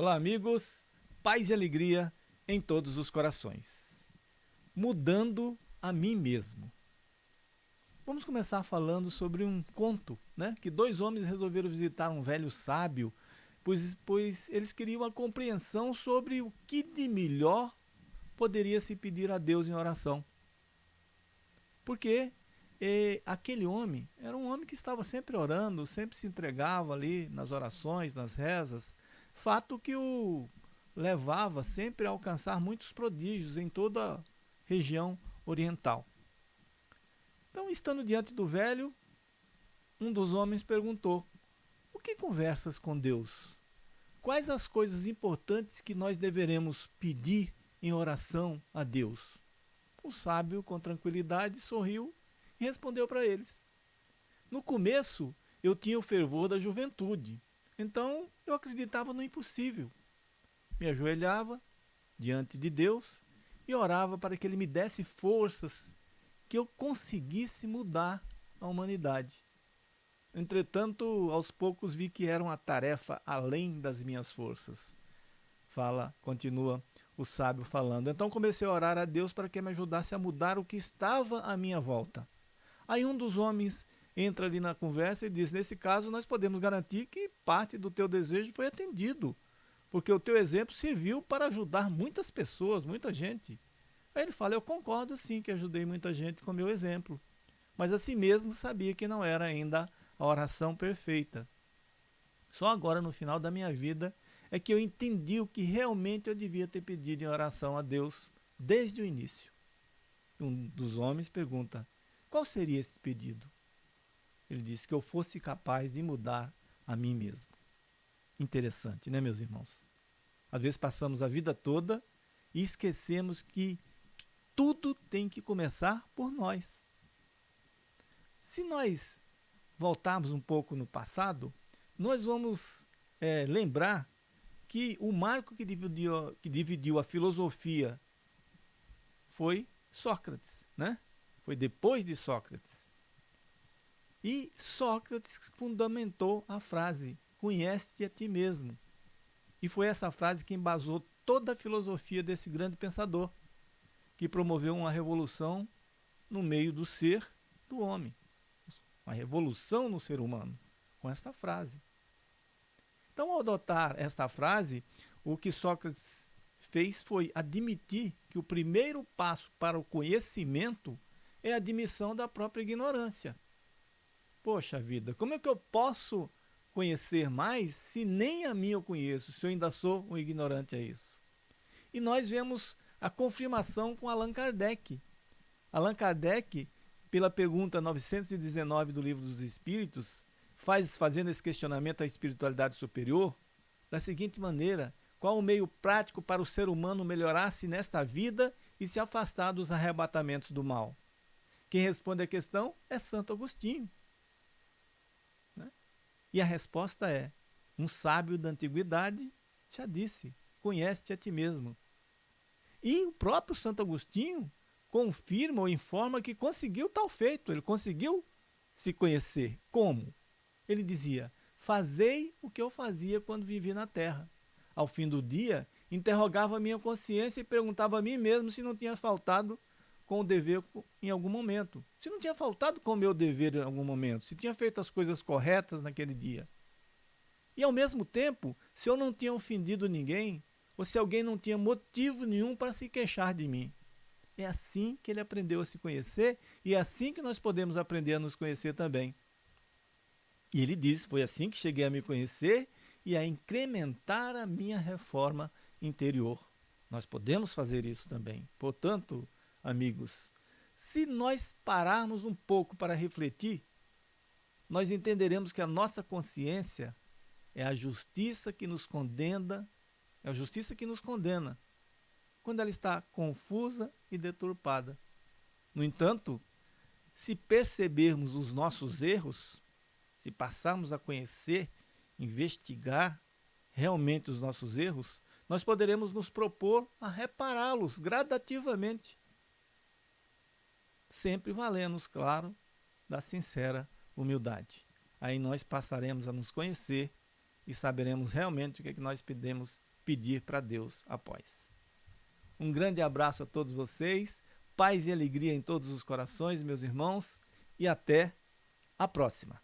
Olá, amigos. Paz e alegria em todos os corações. Mudando a mim mesmo. Vamos começar falando sobre um conto, né? Que dois homens resolveram visitar um velho sábio, pois, pois eles queriam a compreensão sobre o que de melhor poderia se pedir a Deus em oração. Porque e aquele homem era um homem que estava sempre orando, sempre se entregava ali nas orações, nas rezas, fato que o levava sempre a alcançar muitos prodígios em toda a região oriental. Então, estando diante do velho, um dos homens perguntou: O que conversas com Deus? Quais as coisas importantes que nós deveremos pedir em oração a Deus? O sábio, com tranquilidade, sorriu e respondeu para eles. No começo, eu tinha o fervor da juventude, então eu acreditava no impossível. Me ajoelhava diante de Deus e orava para que Ele me desse forças que eu conseguisse mudar a humanidade. Entretanto, aos poucos vi que era uma tarefa além das minhas forças. Fala, continua o sábio falando. Então comecei a orar a Deus para que me ajudasse a mudar o que estava à minha volta. Aí um dos homens entra ali na conversa e diz: Nesse caso, nós podemos garantir que parte do teu desejo foi atendido, porque o teu exemplo serviu para ajudar muitas pessoas, muita gente. Aí ele fala: Eu concordo sim que ajudei muita gente com meu exemplo, mas assim mesmo sabia que não era ainda a oração perfeita. Só agora, no final da minha vida, é que eu entendi o que realmente eu devia ter pedido em oração a Deus desde o início. Um dos homens pergunta: qual seria esse pedido? Ele disse que eu fosse capaz de mudar a mim mesmo. Interessante, né, meus irmãos? Às vezes passamos a vida toda e esquecemos que tudo tem que começar por nós. Se nós voltarmos um pouco no passado, nós vamos é, lembrar que o marco que dividiu, que dividiu a filosofia foi Sócrates, né? Foi depois de Sócrates. E Sócrates fundamentou a frase: Conhece-te a ti mesmo. E foi essa frase que embasou toda a filosofia desse grande pensador, que promoveu uma revolução no meio do ser do homem. Uma revolução no ser humano, com esta frase. Então, ao adotar esta frase, o que Sócrates fez foi admitir que o primeiro passo para o conhecimento é a admissão da própria ignorância. Poxa vida, como é que eu posso conhecer mais se nem a mim eu conheço, se eu ainda sou um ignorante a isso? E nós vemos a confirmação com Allan Kardec. Allan Kardec, pela pergunta 919 do Livro dos Espíritos, faz fazendo esse questionamento à espiritualidade superior da seguinte maneira: qual o meio prático para o ser humano melhorar-se nesta vida e se afastar dos arrebatamentos do mal? Quem responde a questão é Santo Agostinho. E a resposta é: um sábio da antiguidade já disse, conhece-te a ti mesmo. E o próprio Santo Agostinho confirma ou informa que conseguiu tal feito, ele conseguiu se conhecer. Como? Ele dizia: Fazei o que eu fazia quando vivi na terra. Ao fim do dia, interrogava a minha consciência e perguntava a mim mesmo se não tinha faltado com o dever em algum momento. Se não tinha faltado com o meu dever em algum momento, se tinha feito as coisas corretas naquele dia. E ao mesmo tempo, se eu não tinha ofendido ninguém, ou se alguém não tinha motivo nenhum para se queixar de mim. É assim que ele aprendeu a se conhecer e é assim que nós podemos aprender a nos conhecer também. E ele disse: Foi assim que cheguei a me conhecer e a incrementar a minha reforma interior. Nós podemos fazer isso também. Portanto, amigos, se nós pararmos um pouco para refletir, nós entenderemos que a nossa consciência é a justiça que nos condena, é a justiça que nos condena, quando ela está confusa e deturpada. No entanto, se percebermos os nossos erros, se passarmos a conhecer, investigar realmente os nossos erros, nós poderemos nos propor a repará-los gradativamente sempre valendo, claro, da sincera humildade. Aí nós passaremos a nos conhecer e saberemos realmente o que, é que nós podemos pedir para Deus após. Um grande abraço a todos vocês, paz e alegria em todos os corações, meus irmãos, e até a próxima.